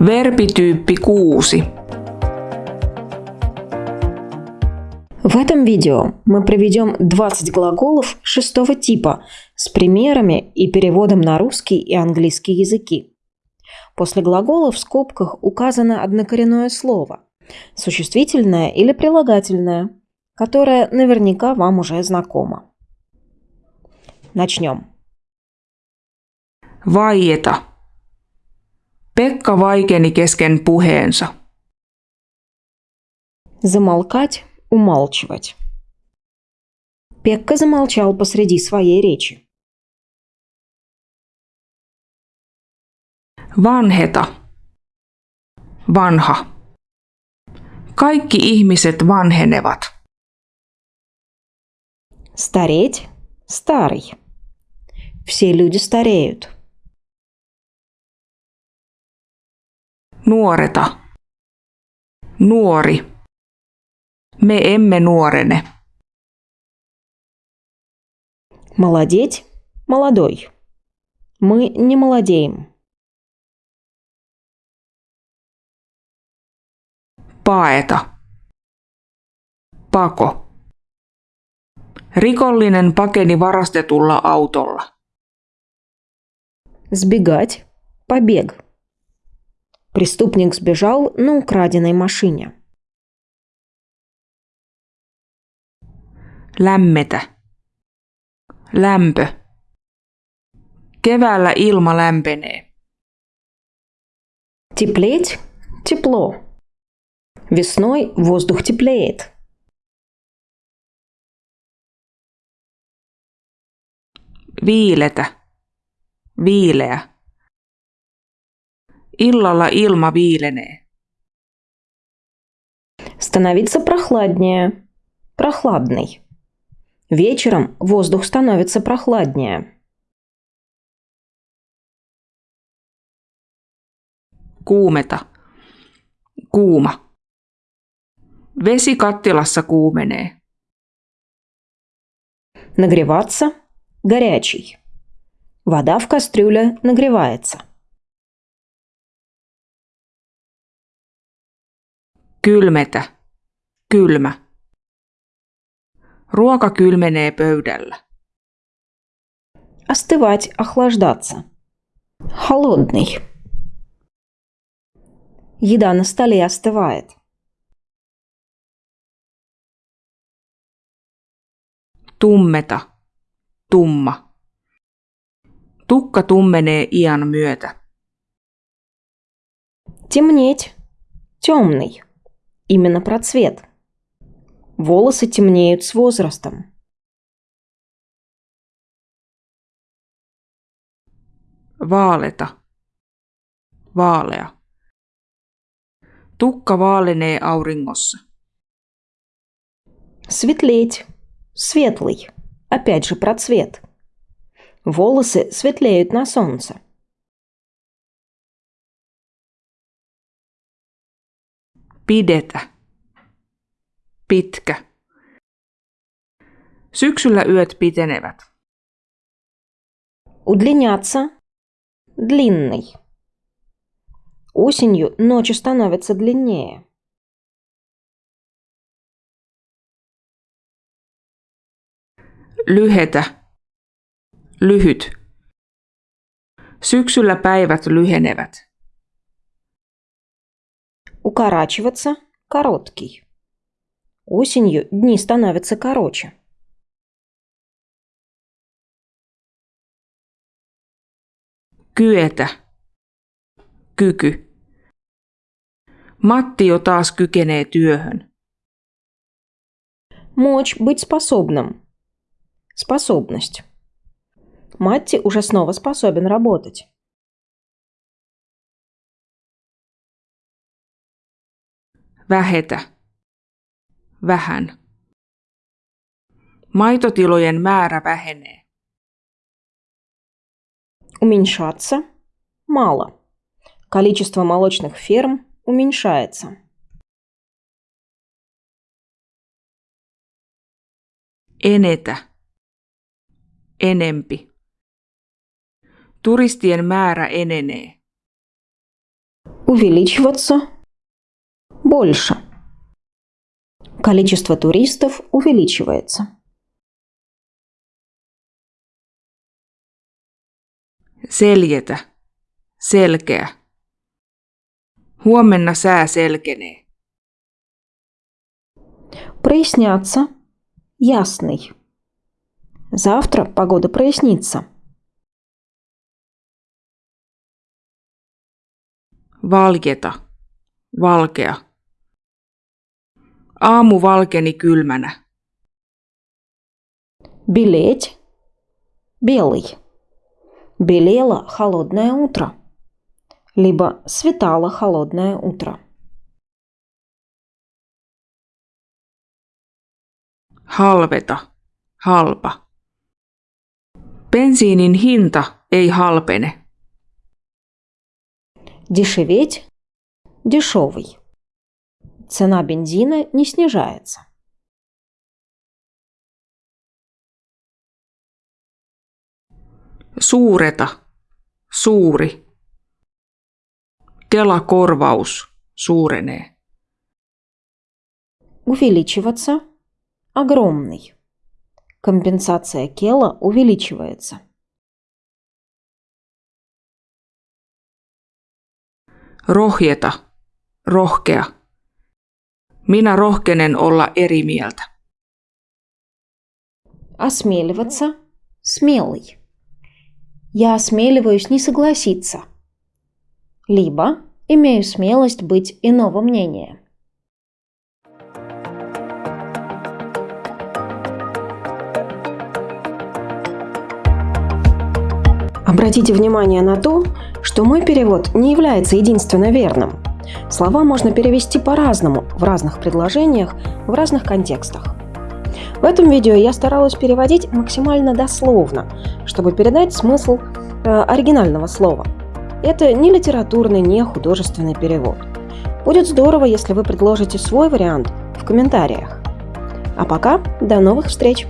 Verbityyppi 6. В этом видео мы проведем 20 глаголов шестого типа с примерами и переводом на русский и английский языки. После глагола в скобках указано однокоренное слово – существительное или прилагательное, которое наверняка вам уже знакомо. Начнем. Vaieta. Pekka vaikeni kesken puheensa. Замолкать, умалчивать. Пекка замолчал посреди своей речи. Vanheta. Vanha. Kaikki ihmiset vanhenevat. Стареть – старый. Все люди стареют. Nuoreta. Nuori. Me emme nuorene. Молодеть – молодой. Мы не молодеем. Paeta. Pako. Rikollinen pakeni varastetulla autolla. Сбегать – побег. Преступник сбежал на украденной машине. Lämmetä. Lämpö. Keväällä ilma lämpenee. Теплеть – тепло. Весной воздух теплеет. Viiletä. Viileä. Illalla ilma viilenee. Становиться прохладнее. Прохладный. Вечером воздух становится прохладнее. Kuumeta. Kuuma. Vesi kattilassa kuumenee. Нагреваться – горячий. Вода в кастрюле нагревается. Kylmetä. Kylmä. Ruoka kylmenee pöydällä. Остывать – охлаждаться. Холодный. Еда на столе остывает. Tummeta. Tumma. Tukka tummenee iän myötä. Темнеть – темный. Именно про цвет. Волосы темнеют с возрастом. Vaaleta. Vaalea. Tukka vaalenee auringossa. Светлеть – светлый. Опять же про цвет. Волосы светлеют на солнце. Pidetä. Pitkä. Syksyllä yöt pitenevät. Удлиняться – длинный. Осенью ночи становятся длиннее. Lyhetä. Lyhyt. Syksyllä päivät lyhenevät. Укорачиваться – короткий. Осенью дни становятся короче. Kyetä. Kyky. Matti jo taas kykenee työhön. Мочь быть способным. Способность. Матти уже снова способен работать. Vähetä. Vähän. Maitotilojen määrä vähenee. Уменьшаться – мало. Количество молочных ферм уменьшается. Enetä. Enempi. Turistien määrä enenee. Увеличиваться. Больше. Количество туристов увеличивается. Seljetä. Selkeä. Huomenna sää selkenee. Проясняться. Ясный. Завтра погода прояснится. Valjeta. Valkea. Aamu valkeni kylmänä. Белеть. Белый. Белело холодное утро. Либо светало холодное утро. Halveta. Halpa. Bensiinin hinta ei halpene. Дешеветь. Дешевый. Цена бензина не снижается. Suureta. Suuri. Kelakorvaus suurenee. Увеличиваться. Огромный. Компенсация Кела увеличивается. Rohjeta. Rohkea. Minä rohkenen olla eri mieltä. Осмеливаться. Смелый. Я осмеливаюсь не согласиться. Либо имею смелость быть иного мнения. Обратите внимание на то, что мой перевод не является единственно верным. Слова можно перевести по-разному, в разных предложениях, в разных контекстах. В этом видео я старалась переводить максимально дословно, чтобы передать смысл э, оригинального слова. Это не литературный, не художественный перевод. Будет здорово, если вы предложите свой вариант в комментариях. А пока, до новых встреч!